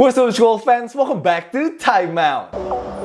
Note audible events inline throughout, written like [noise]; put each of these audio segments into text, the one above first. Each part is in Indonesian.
What's up, school fans? Welcome back to Timeout.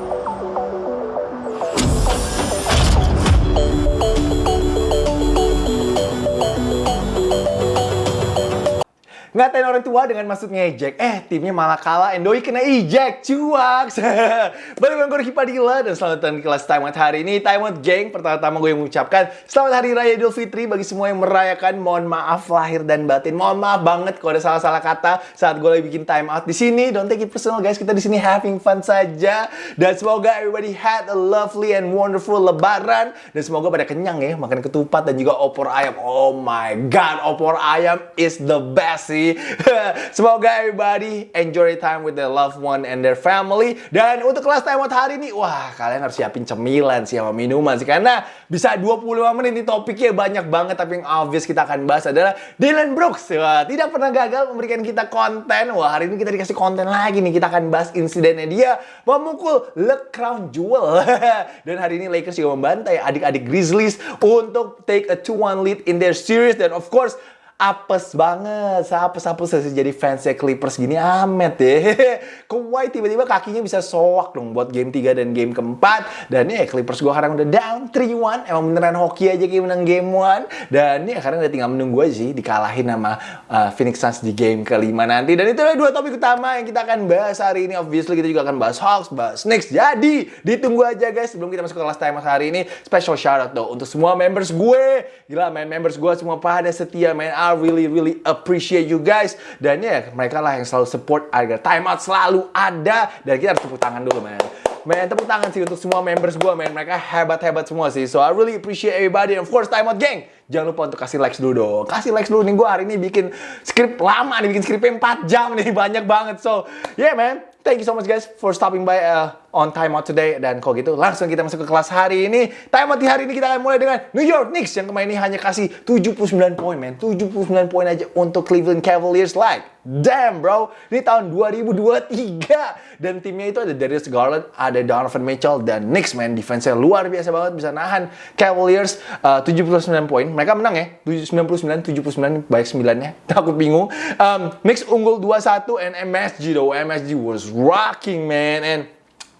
Ngatain orang tua dengan maksud ngejek. Eh, timnya malah kalah. Endoi kena ejek. Cuak. [laughs] Balik dengan gue Padilla. Dan selamat datang di kelas Time Out hari ini. Time Out Gang. Pertama-tama gue yang mengucapkan Selamat Hari Raya Idul Fitri bagi semua yang merayakan. Mohon maaf lahir dan batin. Mohon maaf banget kalau ada salah-salah kata saat gue lagi bikin Time Out di sini. Don't take it personal guys. Kita di sini having fun saja. Dan semoga everybody had a lovely and wonderful lebaran. Dan semoga pada kenyang ya. Makan ketupat dan juga opor ayam. Oh my god. Opor ayam is the best sih. [laughs] Semoga everybody enjoy time with their loved one and their family. Dan untuk kelas time out hari ini, wah kalian harus siapin cemilan sih sama minuman sih. Karena bisa 25 menit ini topiknya banyak banget. Tapi yang obvious kita akan bahas adalah Dylan Brooks. Wah, tidak pernah gagal memberikan kita konten. Wah hari ini kita dikasih konten lagi nih. Kita akan bahas insidennya dia memukul Le Crown Jewel. Dan hari ini Lakers juga membantai adik-adik Grizzlies untuk take a 2-1 lead in their series. Dan of course, apes banget. Apes-apes jadi fansnya Clippers gini amet deh. [laughs] Kawhi tiba-tiba kakinya bisa soak dong buat game 3 dan game keempat. Dan ya Clippers gue sekarang udah down 3-1. Emang beneran hoki aja kayak menang game 1. Dan ya sekarang udah tinggal menunggu aja sih dikalahin sama uh, Phoenix Suns di game kelima nanti. Dan itu adalah dua topik utama yang kita akan bahas hari ini. Obviously kita juga akan bahas Hawks, bahas Knicks. Jadi ditunggu aja guys sebelum kita masuk ke kelas time hari ini. Special shout out tuh untuk semua members gue. Gila main members gue semua pada setia main I really really appreciate you guys dan ya mereka lah yang selalu support agar timeout selalu ada dan kita harus tepuk tangan dulu man Man, tepuk tangan sih untuk semua members gue, man. Mereka hebat-hebat semua sih. So, I really appreciate everybody. And of course, Time Out Gang. Jangan lupa untuk kasih likes dulu dong. Kasih likes dulu nih. Gue hari ini bikin skrip lama nih. Bikin skripnya 4 jam nih. [laughs] Banyak banget. So, yeah, man. Thank you so much guys for stopping by uh, on Time Out today. Dan kalau gitu, langsung kita masuk ke kelas hari ini. Time Out di hari ini kita akan mulai dengan New York Knicks. Yang kemarin ini hanya kasih 79 poin, man. 79 poin aja untuk Cleveland Cavaliers. Like, damn bro. Ini tahun 2023. Dan timnya itu ada Darius Garland, ada Donovan Mitchell, dan Knicks, man. Defense-nya luar biasa banget. Bisa nahan Cavaliers uh, 79 poin. Mereka menang ya. 99, 79, baik 9-nya. Takut [laughs] bingung. Um, Knicks unggul 2-1 and MSG though. MSG was rocking man and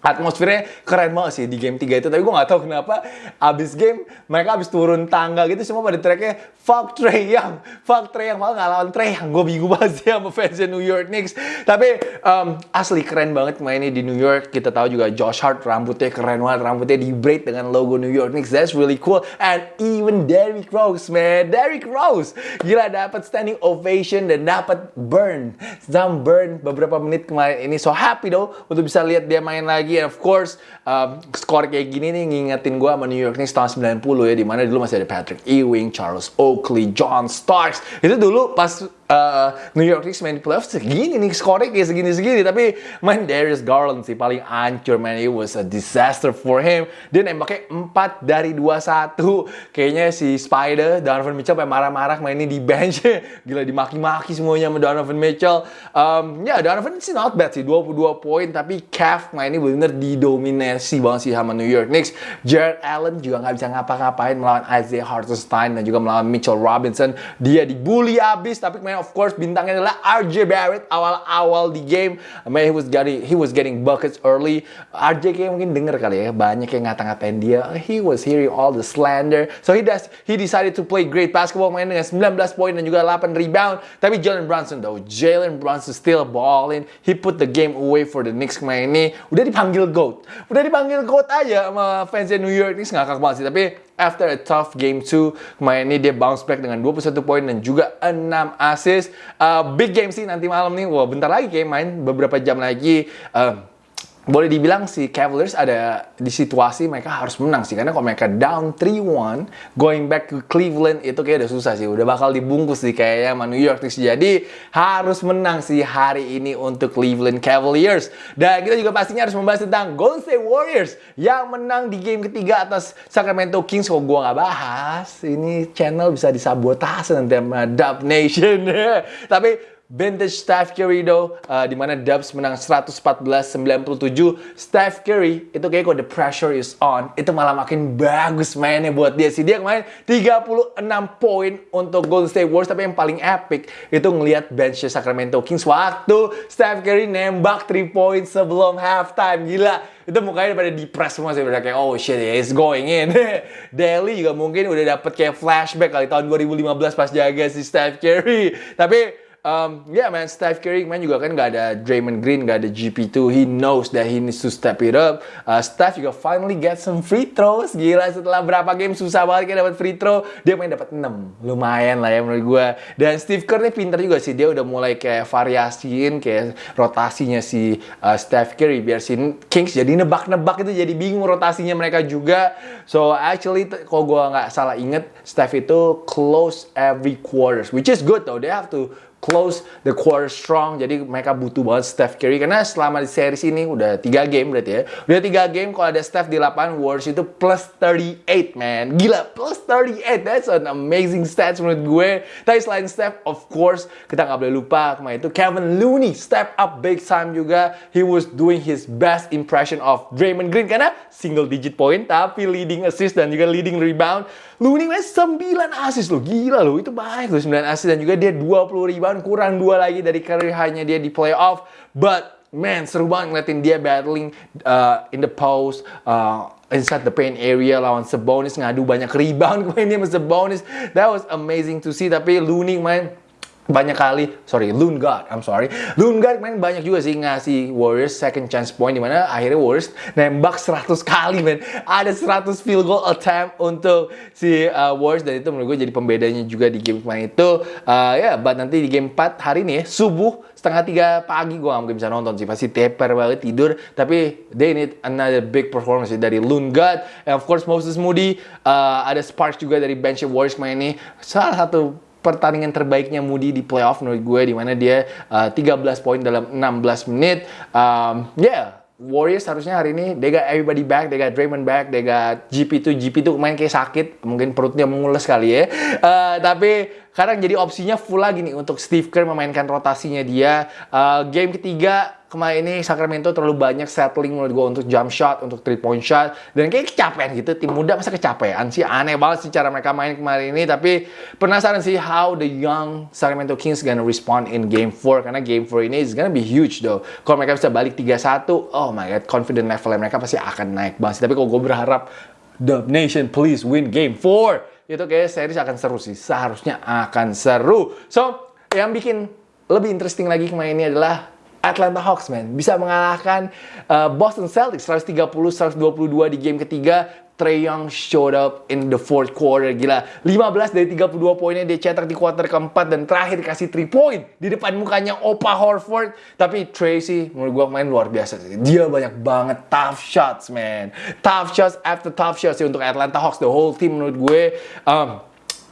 atmosfernya keren banget sih di game 3 itu. Tapi gue gak tahu kenapa abis game mereka abis turun tangga gitu semua pada tracknya fuck Trey Young fuck Trey Young malah gak lawan Trey Young. Gue bingung [laughs] banget sih sama fansnya New York Knicks. Tapi um, asli keren banget mainnya di New York. Kita tahu juga Josh Hart rambutnya keren banget rambutnya di braid dengan logo New York Knicks. That's really cool. And even Derrick Rose man Derrick Rose. Gila dapat standing ovation dan dapat burn. Some burn beberapa menit kemarin ini. So happy though untuk bisa lihat dia main lagi and of course um, skor kayak gini nih ngingetin gue sama New York Knicks tahun 90 ya di mana dulu masih ada Patrick Ewing, Charles Oakley, John Starks. Itu dulu pas uh, New York Knicks main di playoff segini nih skornya kayak segini-segini. Tapi main Darius Garland sih paling ancur man. It was a disaster for him. Dia nembaknya 4 dari 21 kayaknya si Spider Donovan Mitchell sampai marah-marah mainnya di bench. [laughs] Gila dimaki-maki semuanya sama Donovan Mitchell. Um, ya yeah, Donovan sih not bad sih 22 poin. Tapi Cavs mainnya bener bener didominasi banget sih sama New York Knicks. Jared Allen juga nggak bisa ngapa-ngapain melawan Isaiah Hartenstein dan juga melawan Mitchell Robinson. Dia dibully abis, tapi kemarin of course bintangnya adalah RJ Barrett awal-awal di game. Man, he was getting he was getting buckets early. RJ kayak mungkin denger kali ya, banyak yang ngata-ngatain dia. He was hearing all the slander. So he does he decided to play great basketball main dengan 19 poin dan juga 8 rebound. Tapi Jalen Brunson though, Jalen Brunson still balling. He put the game away for the Knicks kemarin ini. Udah dipanggil dipanggil GOAT. Udah dipanggil GOAT aja sama fansnya New York ini ngakak banget sih. Tapi after a tough game 2, kemarin ini dia bounce back dengan 21 poin dan juga 6 assist. Uh, big game sih nanti malam nih. Wah, bentar lagi kayak main beberapa jam lagi. Uh, boleh dibilang si Cavaliers ada di situasi mereka harus menang sih. Karena kalau mereka down 3-1 going back ke Cleveland itu kayak udah susah sih. Udah bakal dibungkus sih kayaknya sama New York Knicks. Jadi harus menang sih hari ini untuk Cleveland Cavaliers. Dan kita juga pastinya harus membahas tentang Golden State Warriors yang menang di game ketiga atas Sacramento Kings. Kok gua nggak bahas? Ini channel bisa disabotase nanti sama Dub Nation. [laughs] Tapi vintage Steph Curry do uh, di mana Dubs menang 114-97 Steph Curry itu kayak kok the pressure is on. Itu malah makin bagus mainnya buat dia sih. Dia kemarin 36 poin untuk Golden State Warriors tapi yang paling epic itu ngelihat bench Sacramento Kings. Waktu Steph Curry nembak 3 poin sebelum halftime. Gila. Itu mukanya pada depres semua sih. Udah kayak oh shit it's going in. [laughs] Daly juga mungkin udah dapet kayak flashback kali tahun 2015 pas jaga si Steph Curry. Tapi Um, yeah man, Steph Curry kemarin juga kan nggak ada Draymond Green, nggak ada GP2. He knows that he needs to step it up. Uh, Steph juga finally get some free throws. Gila setelah berapa game susah banget kayak dapat free throw, dia main dapat 6. Lumayan lah ya menurut gue. Dan Steve Kerr nih pinter juga sih. Dia udah mulai kayak variasiin kayak rotasinya si uh, Steph Curry biar si Kings jadi nebak-nebak itu jadi bingung rotasinya mereka juga. So actually kalau gue nggak salah inget, Steph itu close every quarters, which is good though. They have to close the quarter strong. Jadi mereka butuh banget Steph Curry karena selama di series ini udah tiga game berarti ya. Udah tiga game kalau ada Steph di lapangan Warriors itu plus 38 man. Gila plus 38. That's an amazing stats menurut gue. Tapi selain Steph of course kita nggak boleh lupa kemarin itu Kevin Looney step up big time juga. He was doing his best impression of Draymond Green karena single digit point tapi leading assist dan juga leading rebound. Looney main 9 assist loh. Gila loh itu baik loh 9 assist dan juga dia 20 rebound kurang dua lagi dari karir hanya dia di playoff. But man seru banget ngeliatin dia battling uh, in the post, uh, inside the paint area lawan Sabonis ngadu banyak rebound [laughs] kemarin dia sama Sabonis. That was amazing to see. Tapi Looney main banyak kali, sorry, Lungard, I'm sorry. Lungard main banyak juga sih ngasih Warriors second chance point di mana akhirnya Warriors nembak 100 kali men. Ada 100 field goal attempt untuk si uh, Warriors dan itu menurut gue jadi pembedanya juga di game kemarin itu. Uh, ya, yeah, but nanti di game 4 hari ini subuh setengah tiga pagi gue gak mungkin bisa nonton sih pasti teper banget tidur tapi they need another big performance dari Lungard and of course Moses Moody uh, ada Sparks juga dari bench Warriors main ini salah satu pertandingan terbaiknya Moody di playoff menurut gue di mana dia uh, 13 poin dalam 16 menit. Um, yeah, Warriors harusnya hari ini they got everybody back, they got Draymond back, they got GP2, GP2 kemarin kayak sakit, mungkin perutnya mengules kali ya. Uh, tapi sekarang jadi opsinya full lagi nih untuk Steve Kerr memainkan rotasinya dia. Uh, game ketiga kemarin ini Sacramento terlalu banyak settling menurut gue untuk jump shot, untuk three point shot. Dan kayak kecapean gitu, tim muda masa kecapean sih. Aneh banget sih cara mereka main kemarin ini. Tapi penasaran sih how the young Sacramento Kings gonna respond in game 4. Karena game 4 ini is gonna be huge though. Kalau mereka bisa balik 3-1, oh my god, confident level mereka pasti akan naik banget sih. Tapi kalau gue berharap Dub Nation please win game 4. Itu kayak series akan seru sih. Seharusnya akan seru. So, yang bikin lebih interesting lagi kemarin ini adalah Atlanta Hawks man bisa mengalahkan uh, Boston Celtics 130-122 di game ketiga Trey Young showed up in the fourth quarter. Gila, 15 dari 32 poinnya dia cetak di quarter keempat dan terakhir kasih 3 point di depan mukanya Opa Horford. Tapi Tracy menurut gue main luar biasa. Dia banyak banget tough shots, man. Tough shots after tough shots sih untuk Atlanta Hawks. The whole team menurut gue um,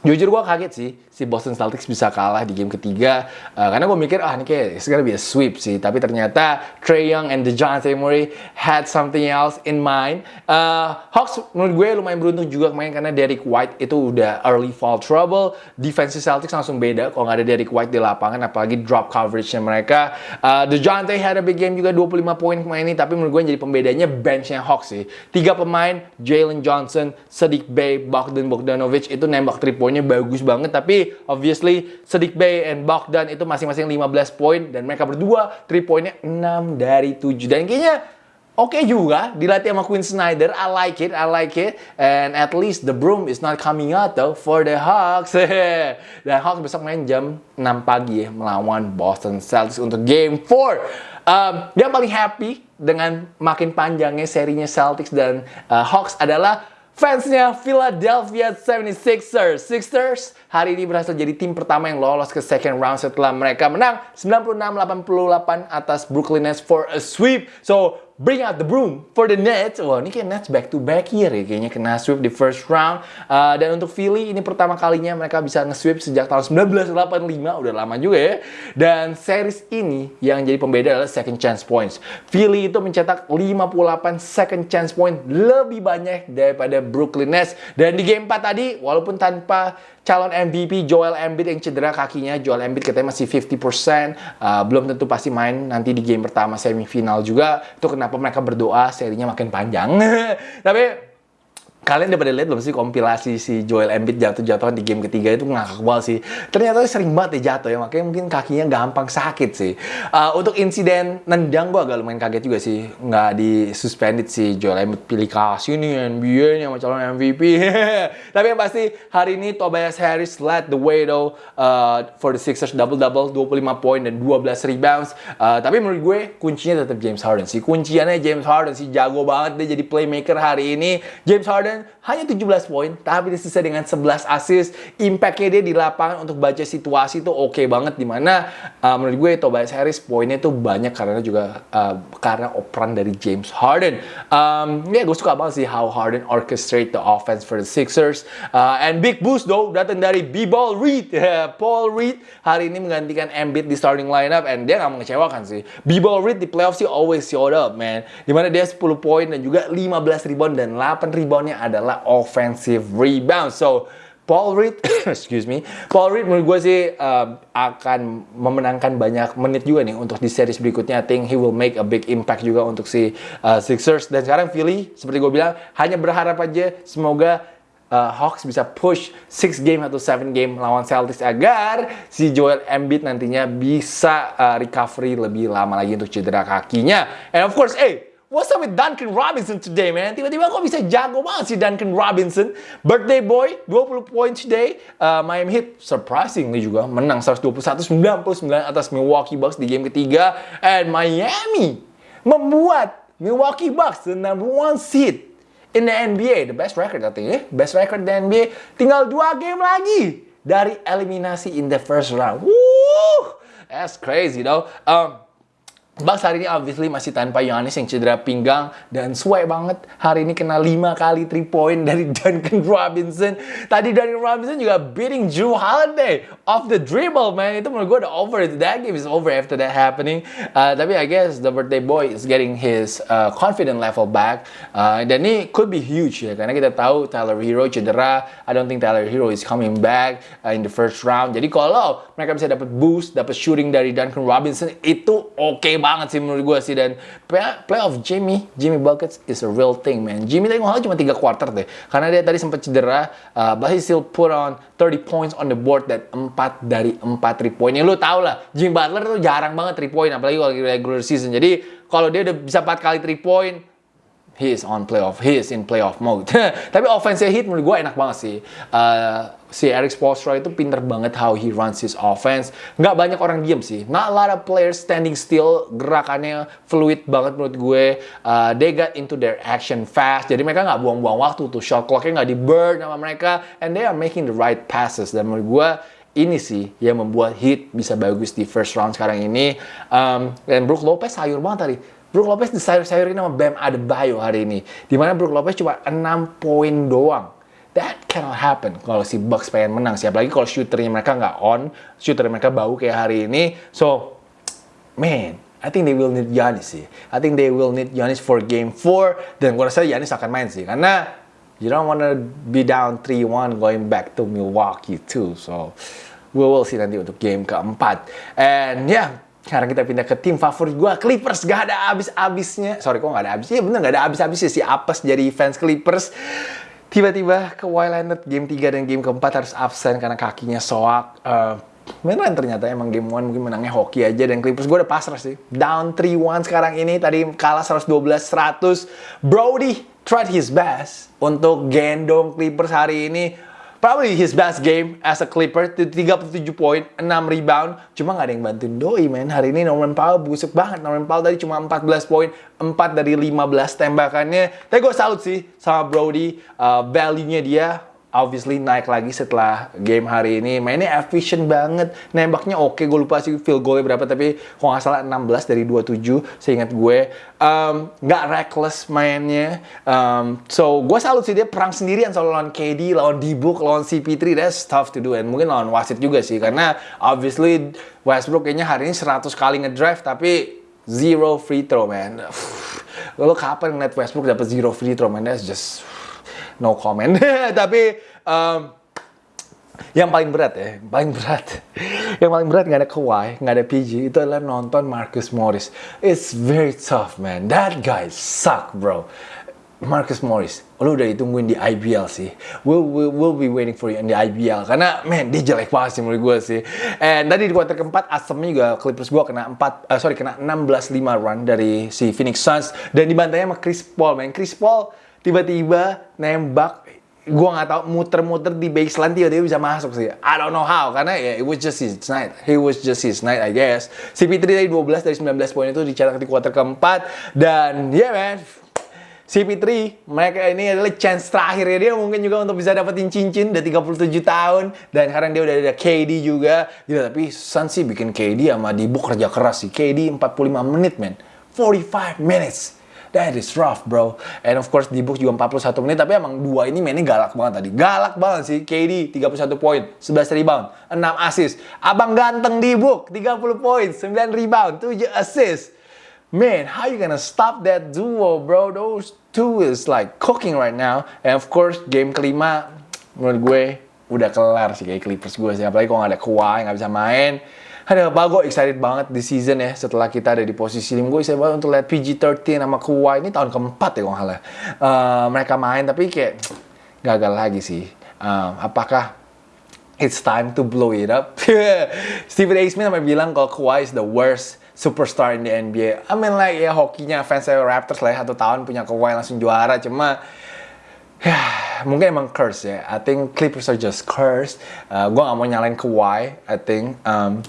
Jujur gue kaget sih si Boston Celtics bisa kalah di game ketiga. Uh, karena gue mikir ah ini kayak it's gonna be a sweep sih. Tapi ternyata Trey Young and DeJounte Murray had something else in mind. Uh, Hawks menurut gue lumayan beruntung juga kemarin karena Derek White itu udah early fall trouble. Defense Celtics langsung beda kalau nggak ada Derek White di lapangan apalagi drop coverage-nya mereka. Uh, DeJounte had a big game juga 25 poin kemarin ini tapi menurut gue jadi pembedanya bench-nya Hawks sih. Tiga pemain Jalen Johnson, Sadiq Bey, Bogdan Bogdanovic itu nembak 3 point poinnya bagus banget tapi obviously Sedik Bay and Bogdan itu masing-masing 15 poin dan mereka berdua 3 poinnya 6 dari 7 dan kayaknya oke okay juga dilatih sama Quinn Snyder. I like it I like it. And at least the broom is not coming out though for the Hawks. [laughs] Dan Hawks besok main jam 6 pagi ya melawan Boston Celtics untuk game 4 um, yang paling happy dengan makin panjangnya serinya Celtics dan uh, Hawks adalah Fansnya Philadelphia 76ers. Sixers hari ini berhasil jadi tim pertama yang lolos ke second round setelah mereka menang 96-88 atas Brooklyn Nets for a sweep. So, bring out the broom for the Nets. Wah, ini kayak Nets back to back here ya kayaknya kena sweep di first round. Uh, dan untuk Philly ini pertama kalinya mereka bisa nge-sweep sejak tahun 1985, udah lama juga ya. Dan series ini yang jadi pembeda adalah second chance points. Philly itu mencetak 58 second chance point lebih banyak daripada Brooklyn Nets. Dan di game 4 tadi walaupun tanpa calon MVP Joel Embiid yang cedera kakinya. Joel Embiid katanya masih 50%. Uh, belum tentu pasti main nanti di game pertama semifinal juga. Itu kenapa mereka berdoa serinya makin panjang. [laughs] Tapi Kalian udah pada lihat belum sih kompilasi si Joel Embiid jatuh-jatuhan di game ketiga itu ngakak banget sih. Ternyata sering banget ya jatuh ya, makanya mungkin kakinya gampang sakit sih. Uh, untuk insiden nendang gue agak lumayan kaget juga sih. Nggak di suspended si Joel Embiid pilih kasih nih NBA nih sama calon MVP. [laughs] Tapi yang pasti hari ini Tobias Harris led the way though uh, for the Sixers double-double 25 poin dan 12 rebounds. Uh, tapi menurut gue kuncinya tetap James Harden sih. Kunciannya James Harden sih jago banget dia jadi playmaker hari ini. James Harden hanya 17 poin, tapi disisa dengan 11 assist. Impact-nya dia di lapangan untuk baca situasi itu oke okay banget. Di mana uh, menurut gue Tobias Harris poinnya tuh banyak karena juga uh, karena operan dari James Harden. Um, ya gue suka banget sih how Harden orchestrate the offense for the Sixers. Uh, and big boost though datang dari B-Ball Reed. [laughs] Paul Reed hari ini menggantikan Embiid di starting lineup and dia gak mengecewakan sih. B-Ball Reed di playoff sih always showed up man. Di mana dia 10 poin dan juga 15 rebound dan 8 reboundnya adalah offensive rebound. So, Paul Reed, [coughs] excuse me, Paul Reed menurut gue sih uh, akan memenangkan banyak menit juga nih untuk di series berikutnya. I think he will make a big impact juga untuk si uh, Sixers. Dan sekarang Philly, seperti gue bilang, hanya berharap aja semoga uh, Hawks bisa push 6 game atau 7 game lawan Celtics agar si Joel Embiid nantinya bisa uh, recovery lebih lama lagi untuk cedera kakinya. And of course, eh, hey, What's up with Duncan Robinson today, man? Tiba-tiba kok bisa jago banget sih Duncan Robinson. Birthday boy, 20 points today. Uh, Miami Heat surprisingly juga menang 121-99 atas Milwaukee Bucks di game ketiga. And Miami membuat Milwaukee Bucks the number one seed in the NBA. The best record I think, eh? Best record di NBA. Tinggal dua game lagi dari eliminasi in the first round. Woo! That's crazy though. Um, Bucks hari ini obviously masih tanpa Giannis yang cedera pinggang dan suwe banget. Hari ini kena 5 kali 3 point dari [laughs] Duncan Robinson. Tadi Duncan Robinson juga beating Drew Holiday off the dribble, man. Itu menurut gue udah over. That game is over after that happening. Uh, tapi I guess the birthday boy is getting his uh, confident level back. Uh, dan ini could be huge ya. Karena kita tahu Tyler Hero cedera. I don't think Tyler Hero is coming back uh, in the first round. Jadi kalau mereka bisa dapat boost, dapat shooting dari Duncan Robinson, itu oke okay banget sih menurut gue sih. Dan playoff Jimmy Jimmy Buckets is a real thing man. Jimmy tadi ngomong cuma 3 quarter deh. Karena dia tadi sempat cedera uh, but he still put on 30 points on the board dan 4 dari 4 3 point. Yang lu tau lah Jimmy Butler tuh jarang banget 3 point apalagi kalau regular season. Jadi kalau dia udah bisa 4 kali 3 point he is on playoff, he is in playoff mode. [laughs] Tapi offense hit menurut gue enak banget sih. Uh, si Eric Spoelstra itu pinter banget how he runs his offense. Nggak banyak orang diem sih. Not a lot of players standing still. Gerakannya fluid banget menurut gue. Uh, they got into their action fast. Jadi mereka nggak buang-buang waktu tuh. Shot clocknya nggak di burn sama mereka. And they are making the right passes. Dan menurut gue ini sih yang membuat Heat bisa bagus di first round sekarang ini. Um, dan Brook Lopez sayur banget tadi Brook Lopez disayur-sayurin sama Bam Adebayo hari ini. Di mana Brook Lopez cuma 6 poin doang. That cannot happen kalau si Bucks pengen menang sih. Apalagi kalau shooternya mereka nggak on, shooter mereka bau kayak hari ini. So, man, I think they will need Giannis sih. I think they will need Giannis for game 4. Dan gue rasa Giannis akan main sih. Karena you don't wanna be down 3-1 going back to Milwaukee too. So, we will see nanti untuk game keempat. And yeah, sekarang kita pindah ke tim favorit gue, Clippers. Gak ada abis-abisnya. Sorry, kok gak ada abisnya? Ya bener, gak ada abis-abisnya si Apes jadi fans Clippers. Tiba-tiba ke Wildlandet game 3 dan game keempat harus absen karena kakinya soak. Uh, beneran ternyata emang game 1 mungkin menangnya hoki aja dan Clippers gue udah pasrah sih. Down 3-1 sekarang ini, tadi kalah 112-100. Brody tried his best untuk gendong Clippers hari ini probably his best game as a Clipper 37 poin 6 rebound. Cuma nggak ada yang bantuin Doi men. Hari ini Norman Powell busuk banget. Norman Powell tadi cuma 14 poin 4 dari 15 tembakannya. Tapi gue salut sih sama Brody uh, value-nya dia obviously naik lagi setelah game hari ini. Mainnya efficient banget. Nembaknya oke, okay. gue lupa sih field goal berapa, tapi kalau nggak salah 16 dari 27, seingat gue. Um, nggak reckless mainnya. Um, so, gue salut sih dia perang sendirian soal lawan KD, lawan D-Book, lawan CP3. That's tough to do. And mungkin lawan wasit juga sih, karena obviously Westbrook kayaknya hari ini 100 kali ngedrive, tapi zero free throw, man. Lo kapan ngeliat Westbrook dapat zero free throw, man? That's just no comment. [laughs] Tapi um, yang paling berat ya, paling berat, [laughs] yang paling berat nggak ada Kawhi, nggak ada PG, itu adalah nonton Marcus Morris. It's very tough man, that guy suck bro. Marcus Morris, lu udah ditungguin di IBL sih. We'll, we'll, we'll be waiting for you in the IBL. Karena, man, dia jelek banget sih menurut gue sih. And tadi di kuarter keempat, asemnya juga Clippers gue kena 4, uh, eh, sorry, kena 16-5 run dari si Phoenix Suns. Dan dibantainya sama Chris Paul, man. Chris Paul tiba-tiba nembak. Gue nggak tahu muter-muter di baseline dia dia bisa masuk sih. I don't know how karena ya yeah, it was just his night. He was just his night I guess. CP3 dari 12 dari 19 poin itu dicetak di kuarter keempat. Dan yeah man. CP3 mereka ini adalah chance terakhir ya dia mungkin juga untuk bisa dapetin cincin. Udah 37 tahun. Dan sekarang dia udah ada KD juga. Gitu tapi Sun sih bikin KD sama Dibu kerja keras sih. KD 45 menit man. 45 minutes That is rough, bro. And of course, di book juga 41 menit, tapi emang dua ini mainnya galak banget tadi. Galak banget sih. KD 31 poin, 11 rebound, 6 assist. Abang ganteng di book 30 poin, 9 rebound, 7 assist. Man, how you gonna stop that duo, bro? Those two is like cooking right now. And of course, game kelima, menurut gue udah kelar sih kayak Clippers gue sih. Apalagi kalau nggak ada Kawhi, nggak bisa main. Ada apa gue excited banget di season ya setelah kita ada di posisi lim gue excited banget untuk lihat PG-13 sama Kawhi. Ini tahun keempat ya kalau nggak uh, mereka main tapi kayak gagal lagi sih. Uh, apakah it's time to blow it up? [laughs] Stephen A. Smith sampai bilang kalau Kawhi is the worst superstar in the NBA I mean like ya hokinya fans Raptors lah ya satu tahun punya Kawhi langsung juara. Cuma [sighs] ya mungkin emang curse ya. I think Clippers are just cursed. Uh, gue gak mau nyalain Kawhi I think. Um,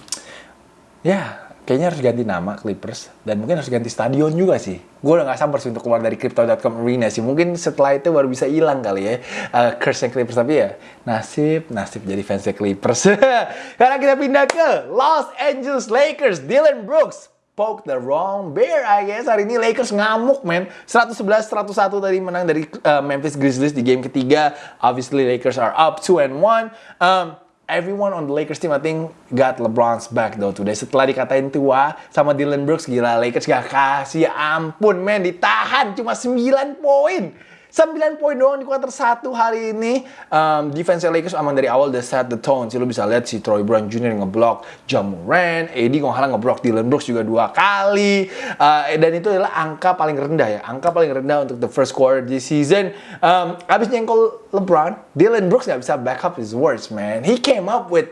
ya kayaknya harus ganti nama Clippers dan mungkin harus ganti stadion juga sih. Gue udah gak sabar sih untuk keluar dari Crypto.com Arena sih. Mungkin setelah itu baru bisa hilang kali ya uh, curse Clippers tapi ya nasib nasib jadi fansnya Clippers. [laughs] Karena kita pindah ke Los Angeles Lakers, Dylan Brooks poke the wrong bear I guess hari ini Lakers ngamuk men 111-101 tadi menang dari uh, Memphis Grizzlies di game ketiga obviously Lakers are up 2 and 1 um, everyone on the Lakers team I think got LeBron's back though today. Setelah dikatain tua sama Dylan Brooks, gila Lakers gak kasih ampun men, ditahan cuma 9 poin. 9 poin doang di kuarter 1 hari ini. Um, defense Lakers aman dari awal udah set the tone sih. Lo bisa lihat si Troy Brown Jr. ngeblok Jamoran, AD kalau nggak ngeblok Dylan Brooks juga dua kali. Uh, dan itu adalah angka paling rendah ya. Angka paling rendah untuk the first quarter di season. Um, abis nyengkol LeBron, Dylan Brooks nggak bisa back up his words, man. He came up with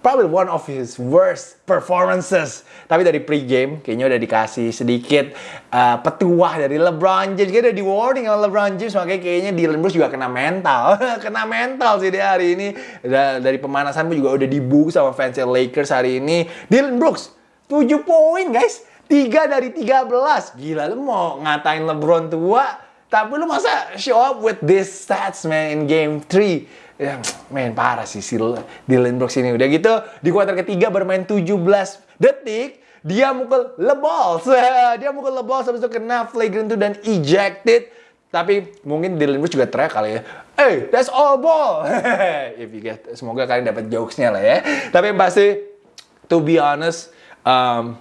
probably one of his worst performances. Tapi dari pre-game kayaknya udah dikasih sedikit uh, petuah dari LeBron James. Kayaknya udah di warning sama LeBron James makanya kayaknya Dylan Brooks juga kena mental. [laughs] kena mental sih dia hari ini. Dari pemanasan pun juga udah dibuka sama fans Lakers hari ini. Dylan Brooks 7 poin guys. 3 dari 13. Gila lu mau ngatain LeBron tua tapi lu masa show up with this stats man in game 3 ya main parah sih si Dylan Brooks ini. Udah gitu di kuarter ketiga bermain 17 detik dia mukul lebol. [laughs] dia mukul lebol habis itu kena flagrant itu dan ejected. Tapi mungkin Dylan Brooks juga teriak kali ya. Hey, that's all ball. [laughs] If you get, semoga kalian dapat jokesnya lah ya. Tapi yang pasti, to be honest, um,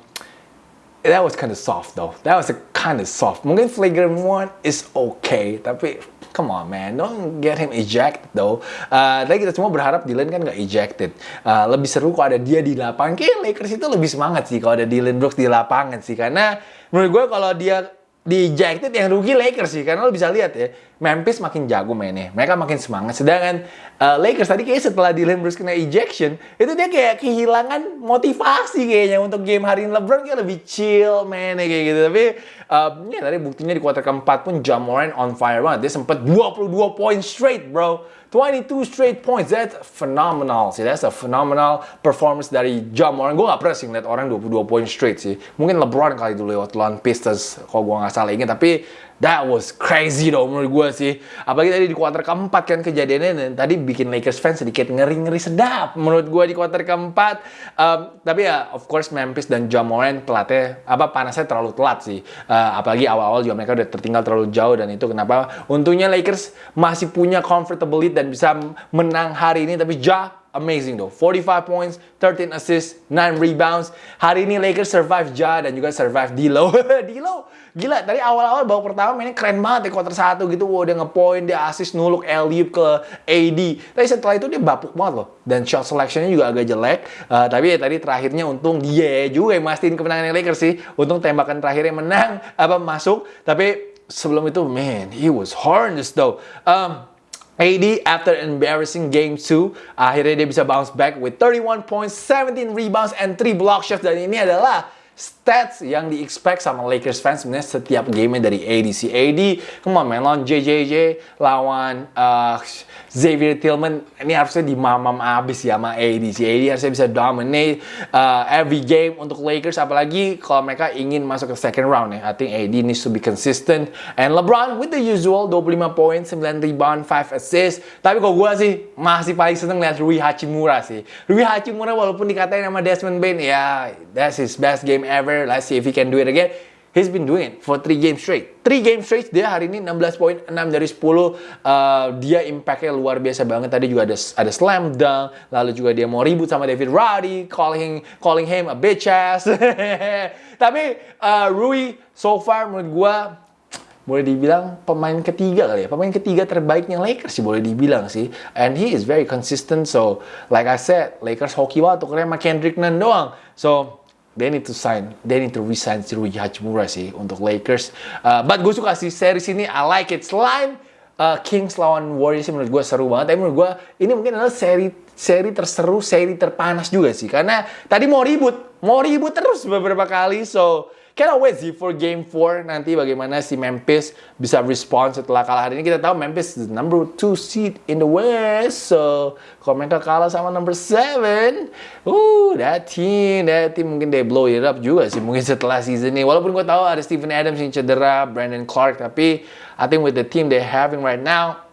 that was kind of soft though. That was kind of soft. Mungkin flagrant one is okay, tapi come on man, don't get him ejected though. Uh, tapi kita semua berharap Dylan kan nggak ejected. Uh, lebih seru kalau ada dia di lapangan. Kayak Lakers itu lebih semangat sih kalau ada Dylan Brooks di lapangan sih. Karena menurut gue kalau dia di ejected yang rugi Lakers sih karena lo bisa lihat ya Memphis makin jago mainnya mereka makin semangat. Sedangkan uh, Lakers tadi kayak setelah Dylan Brooks kena ejection itu dia kayak kehilangan motivasi kayaknya untuk game hari ini. LeBron kayak lebih chill mainnya kayak gitu. Tapi uh, ya tadi buktinya di kuarter keempat pun Jamoran on fire banget. Dia sempat 22 poin straight bro 22 straight points. That's phenomenal sih. That's a phenomenal performance dari Ja Morant. Gue gak pernah sih ngeliat orang 22 poin straight sih. Mungkin LeBron kali dulu lewat lawan Pistons. Kalau gue gak salah ingat. Tapi That was crazy dong menurut gue sih. Apalagi tadi di kuarter keempat kan kejadiannya dan tadi bikin Lakers fans sedikit ngeri-ngeri sedap menurut gue di kuarter keempat. Um, tapi ya of course Memphis dan John Moran telatnya apa panasnya terlalu telat sih. Uh, apalagi awal-awal juga mereka udah tertinggal terlalu jauh dan itu kenapa untungnya Lakers masih punya comfortable lead dan bisa menang hari ini tapi Ja amazing though. 45 points, 13 assists, 9 rebounds. Hari ini Lakers survive Ja dan juga survive D'Lo. [laughs] D'Lo, gila. Tadi awal-awal babak pertama mainnya keren banget ya quarter 1 gitu. Wow, dia ngepoint, dia assist nuluk alley ke AD. Tapi setelah itu dia bapuk banget loh. Dan shot selectionnya juga agak jelek. Uh, tapi ya tadi terakhirnya untung dia juga yang mastiin kemenangan Lakers sih. Untung tembakan terakhirnya menang, apa masuk. Tapi sebelum itu, man, he was horrendous though. Um, AD after embarrassing game 2 akhirnya dia bisa bounce back with 31 points, 17 rebounds and 3 block shots dan ini adalah stats yang di-expect sama Lakers fans sebenarnya setiap game dari AD. Si AD, come on man, lawan JJJ, lawan uh, Xavier Tillman, ini harusnya di mamam abis ya sama AD. Si AD harusnya bisa dominate uh, every game untuk Lakers, apalagi kalau mereka ingin masuk ke second round ya. I think AD needs to be consistent. And LeBron with the usual, 25 points, 9 rebound, 5 assists. Tapi kalau gue sih masih paling seneng lihat Rui Hachimura sih. Rui Hachimura walaupun dikatain sama Desmond Bain, ya that's his best game ever. Let's see if he can do it again. He's been doing it for three games straight. Three games straight, dia hari ini 16 poin, 6 dari 10. Uh, dia impactnya luar biasa banget. Tadi juga ada ada slam dunk, lalu juga dia mau ribut sama David Roddy, calling calling him a bitch ass. [laughs] Tapi uh, Rui so far menurut gua boleh dibilang pemain ketiga kali ya pemain ketiga terbaiknya Lakers sih boleh dibilang sih and he is very consistent so like I said Lakers hoki banget tukernya sama Kendrick Nunn doang so they need to sign, they need to resign si Rui Hachimura sih untuk Lakers. Uh, but gue suka sih series ini, I like it. Selain uh, Kings lawan Warriors sih menurut gue seru banget, tapi menurut gue ini mungkin adalah seri seri terseru, seri terpanas juga sih. Karena tadi mau ribut, mau ribut terus beberapa kali, so Cannot wait sih for game 4 nanti bagaimana si Memphis bisa respon setelah kalah hari ini. Kita tahu Memphis is number 2 seed in the West. So, kalau mereka kalah sama number 7, uh, that team, that team mungkin they blow it up juga sih mungkin setelah season ini. Walaupun gue tahu ada Stephen Adams yang cedera, Brandon Clark, tapi I think with the team they having right now,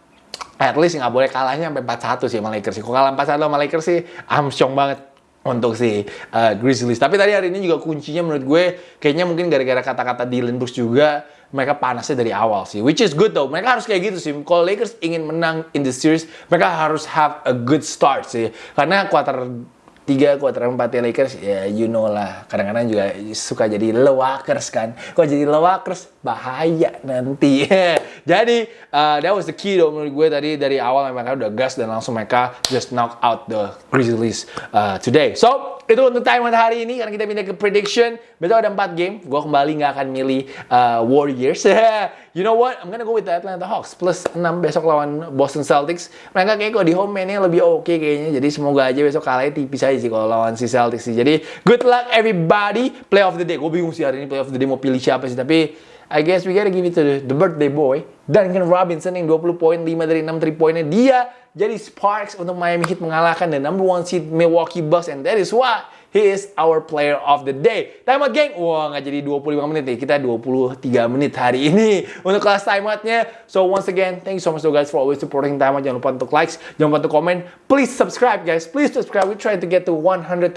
at least nggak boleh kalahnya sampai 4-1 sih sama Lakers. Kalau kalah 4-1 sama Lakers sih, I'm strong banget untuk si uh, Grizzlies. Tapi tadi hari ini juga kuncinya menurut gue kayaknya mungkin gara-gara kata-kata Dylan Brooks juga mereka panasnya dari awal sih. Which is good though. Mereka harus kayak gitu sih. Kalau Lakers ingin menang in the series, mereka harus have a good start sih. Karena quarter tiga kuarter empat ya Lakers ya you know lah kadang-kadang juga suka jadi lewakers kan kok jadi lewakers bahaya nanti [laughs] jadi uh, that was the key though menurut gue tadi dari awal mereka udah gas dan langsung mereka just knock out the Grizzlies uh, today so itu untuk time hari ini karena kita pindah ke prediction. Besok ada 4 game. Gue kembali nggak akan milih uh, Warriors. [laughs] you know what? I'm gonna go with the Atlanta Hawks plus 6 besok lawan Boston Celtics. Mereka kayak kok di home mainnya lebih oke okay kayaknya. Jadi semoga aja besok kalahnya tipis aja sih kalau lawan si Celtics. Jadi good luck everybody. Play of the day. Gue bingung sih hari ini play of the day mau pilih siapa sih. Tapi I guess we gotta give it to the, the birthday boy. Duncan Robinson yang 20 poin, 5 dari 6 3 poinnya. Dia jadi sparks untuk Miami Heat mengalahkan the number one seed Milwaukee Bucks and that is why he is our player of the day. Time out geng, wah nggak jadi 25 menit nih, kita 23 menit hari ini untuk kelas time outnya. So once again, thank you so much to guys for always supporting time out. Jangan lupa untuk likes, jangan lupa untuk komen. Please subscribe guys, please subscribe. We trying to get to 135,000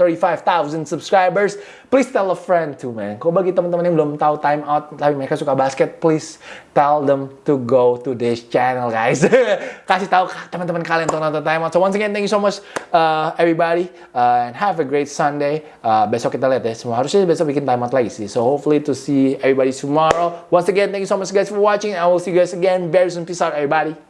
subscribers. Please tell a friend too man. Kalau bagi teman-teman yang belum tahu time out, tapi mereka suka basket, please tell them to go to this channel guys. [laughs] Kasih tahu teman-teman kalian untuk nonton Time Out. So once again, thank you so much uh, everybody uh, and have a great Sunday. Uh, besok kita lihat ya. Semua harusnya besok bikin Time Out lagi sih. So hopefully to see everybody tomorrow. Once again, thank you so much guys for watching. I will see you guys again very soon. Peace out everybody.